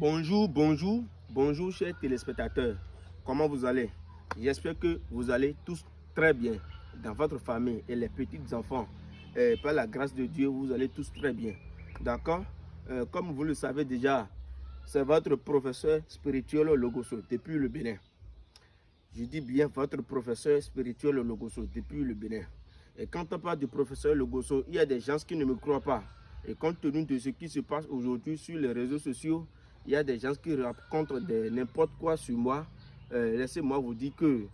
Bonjour, bonjour, bonjour chers téléspectateurs. Comment vous allez? J'espère que vous allez tous très bien dans votre famille et les petits enfants. Et par la grâce de Dieu, vous allez tous très bien. D'accord? Euh, Comme vous le savez déjà, c'est votre professeur spirituel Logoso depuis le Bénin. Je dis bien votre professeur spirituel Logoso depuis le Bénin. Et quand on parle du professeur Logoso, il y a des gens qui ne me croient pas. Et compte tenu de ce qui se passe aujourd'hui sur les réseaux sociaux, il y a des gens qui racontent n'importe quoi sur moi. Euh, laissez-moi vous dire que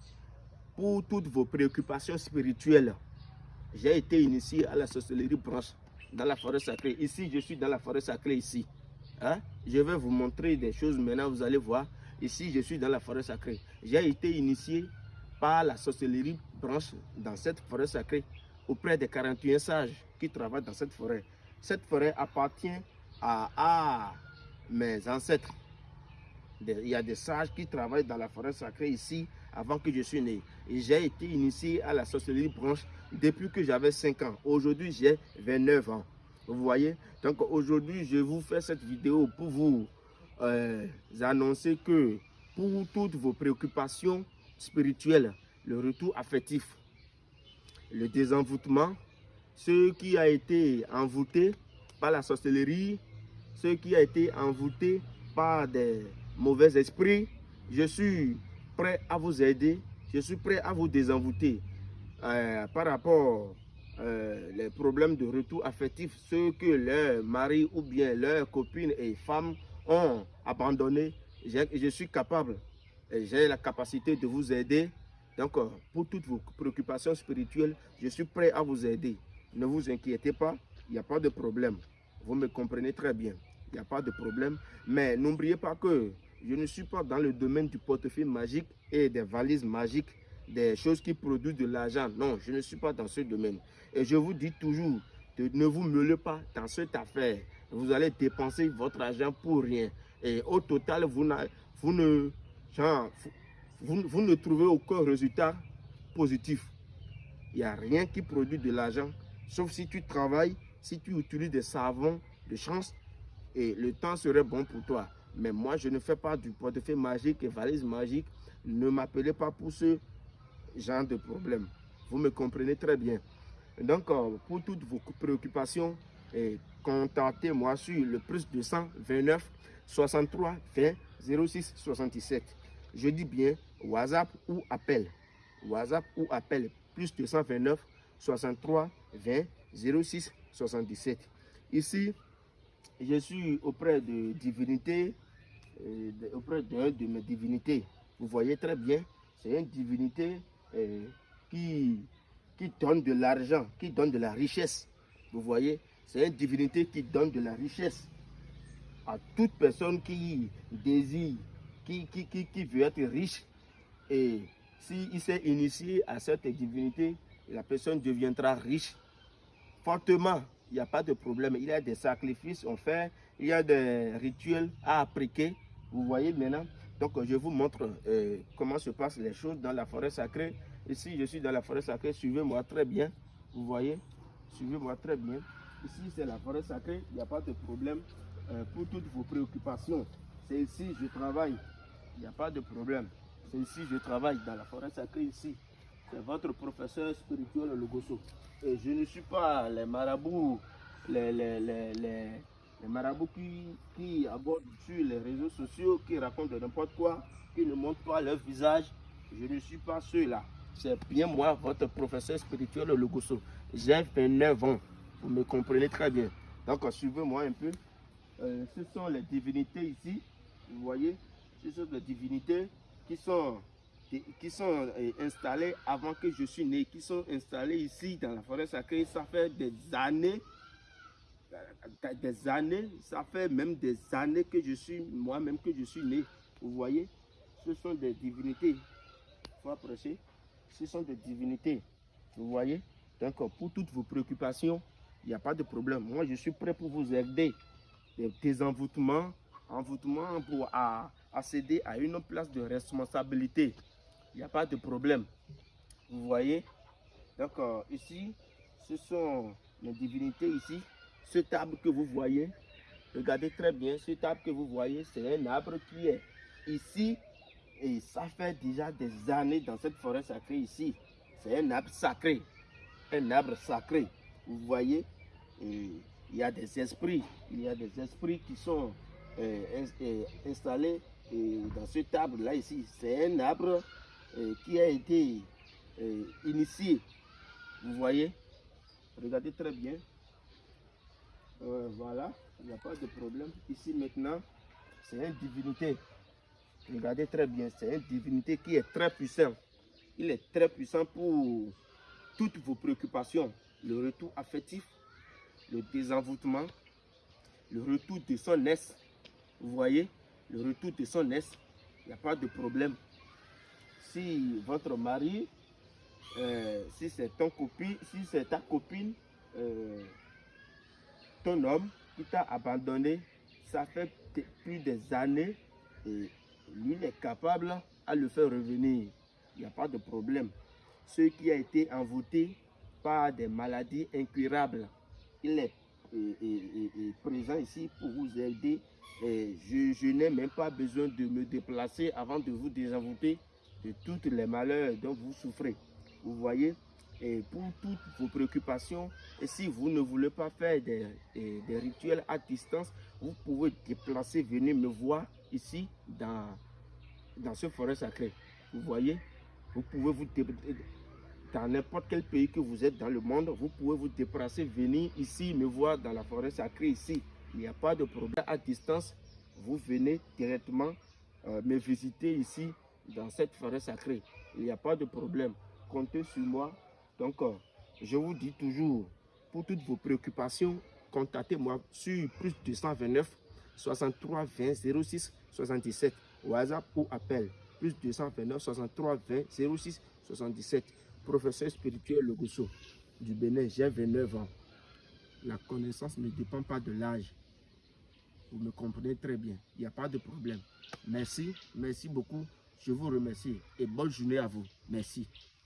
pour toutes vos préoccupations spirituelles, j'ai été initié à la sorcellerie branche dans la forêt sacrée. Ici, je suis dans la forêt sacrée ici. Hein? Je vais vous montrer des choses maintenant, vous allez voir. Ici, je suis dans la forêt sacrée. J'ai été initié par la sorcellerie branche dans cette forêt sacrée auprès des 41 sages qui travaillent dans cette forêt. Cette forêt appartient à, mes ancêtres. Il y a des sages qui travaillent dans la forêt sacrée ici avant que je suis né. J'ai été initié à la sorcellerie branche depuis que j'avais 5 ans. Aujourd'hui, j'ai 29 ans. Vous voyez? Donc aujourd'hui, je vous fais cette vidéo pour vous euh, annoncer que pour toutes vos préoccupations spirituelles, le retour affectif, le désenvoûtement, ce qui a été envoûté par la sorcellerie, ce qui a été envoûté par des mauvais esprits, je suis prêt à vous aider, je suis prêt à vous désenvoûter euh, par rapport euh, les problèmes de retour affectif, ceux que leurs maris ou bien leurs copines et femmes ont abandonné, je suis capable, j'ai la capacité de vous aider. Donc, euh, pour toutes vos préoccupations spirituelles, je suis prêt à vous aider. Ne vous inquiétez pas, il n'y a pas de problème. Vous me comprenez très bien, il n'y a pas de problème. Mais n'oubliez pas que je ne suis pas dans le domaine du portefeuille magique et des valises magiques, des choses qui produisent de l'argent. Non, je ne suis pas dans ce domaine. Et je vous dis toujours, ne vous mêlez pas dans cette affaire. Vous allez dépenser votre argent pour rien. Et au total, vous, vous, ne, vous, vous ne trouvez aucun résultat positif. Il n'y a rien qui produit de l'argent, sauf si tu travailles, si tu utilises des savons de chance, et le temps serait bon pour toi. Mais moi, je ne fais pas du portefeuille magique et valise magique. Ne m'appelez pas pour ce genre de problème. Vous me comprenez très bien. Donc, euh, pour toutes vos préoccupations, contactez-moi sur le plus 229 63 20 06 67. Je dis bien WhatsApp ou appel. WhatsApp ou appel plus 229 63 20 06 77. Ici, je suis auprès de divinités, euh, auprès d'un de mes divinités. Vous voyez très bien, c'est une divinité euh, qui, donne de l'argent, qui donne de la richesse. Vous voyez, c'est une divinité qui donne de la richesse à toute personne qui désire, qui, qui veut être riche. Et s'il s'est initié à cette divinité, la personne deviendra riche fortement il n'y a pas de problème. Il y a des sacrifices à faire, il y a des rituels à appliquer. Vous voyez maintenant Donc, je vous montre euh, comment se passent les choses dans la forêt sacrée. Ici, je suis dans la forêt sacrée. Suivez-moi très bien. Vous voyez Suivez-moi très bien. Ici, c'est la forêt sacrée. Il n'y a pas de problème euh, pour toutes vos préoccupations. C'est ici je travaille. Il n'y a pas de problème. C'est ici je travaille, dans la forêt sacrée, ici. C'est votre professeur spirituel, le Gosso. Et je ne suis pas les marabouts, les, les, les, les marabouts qui, qui, abordent sur les réseaux sociaux, qui racontent n'importe quoi, qui ne montrent pas leur visage. Je ne suis pas ceux-là. C'est bien moi, votre professeur spirituel, le Gosso. J'ai 29 ans. Vous me comprenez très bien. Donc, suivez-moi un peu. Euh, ce sont les divinités ici. Vous voyez, ce sont les divinités qui sont qui, sont euh, installés avant que je suis né, qui sont installés ici dans la forêt sacrée, ça fait des années, euh, des années, ça fait même des années que je suis, moi-même que je suis né. Vous voyez, ce sont des divinités. Il faut approcher. Ce sont des divinités. Vous voyez? Donc, pour toutes vos préoccupations, il n'y a pas de problème. Moi, je suis prêt pour vous aider. Des, envoûtements, envoûtements pour accéder à une place de responsabilité il n'y a pas de problème. Vous voyez? Donc ici, ce sont les divinités ici. Ce table que vous voyez, Regardez très bien, cet arbre que vous voyez, c'est un arbre qui est ici. Et ça fait déjà des années dans cette forêt sacrée ici. C'est un arbre sacré. Un arbre sacré. Vous voyez, il y a des esprits. Il y a des esprits qui sont euh, euh, installés dans cet arbre-là ici. C'est un arbre qui a été initié. Vous voyez? Regardez très bien. voilà, il n'y a pas de problème. Ici maintenant, c'est une divinité. Regardez très bien, c'est une divinité qui est très puissante. Il est très puissant pour toutes vos préoccupations. Le retour affectif, le désenvoûtement, le retour de son est. Vous voyez, le retour de son est, il n'y a pas de problème. Si votre mari, euh, si c'est copine, si c'est ta copine, euh, ton homme qui t'a abandonné, ça fait plus des années et lui est capable à le faire revenir. Il n'y a pas de problème. Ce qui a été envoûté par des maladies incurables, il est, présent ici pour vous aider. Et je, n'ai même pas besoin de me déplacer avant de vous désenvoûter de tous les malheurs dont vous souffrez. Vous voyez et pour toutes vos préoccupations. Et si vous ne voulez pas faire des, des, rituels à distance, vous pouvez déplacer, venir me voir ici dans, dans ce forêt sacré. Vous voyez, vous pouvez vous dans n'importe quel pays que vous êtes dans le monde, vous pouvez vous déplacer, venir ici, me voir dans la forêt sacrée ici. Il n'y a pas de problème à distance. Vous venez directement euh, me visiter ici dans cette forêt sacrée. Il n'y a pas de problème. Comptez sur moi. Donc, euh, je vous dis toujours, pour toutes vos préoccupations, contactez-moi sur plus 229 63 20 06 77 WhatsApp ou appel plus 229 63 20 06 77 professeur spirituel Logoso du Bénin, j'ai 29 ans. La connaissance ne dépend pas de l'âge. Vous me comprenez très bien. Il n'y a pas de problème. Merci, merci beaucoup. Je vous remercie et bonne journée à vous. Merci.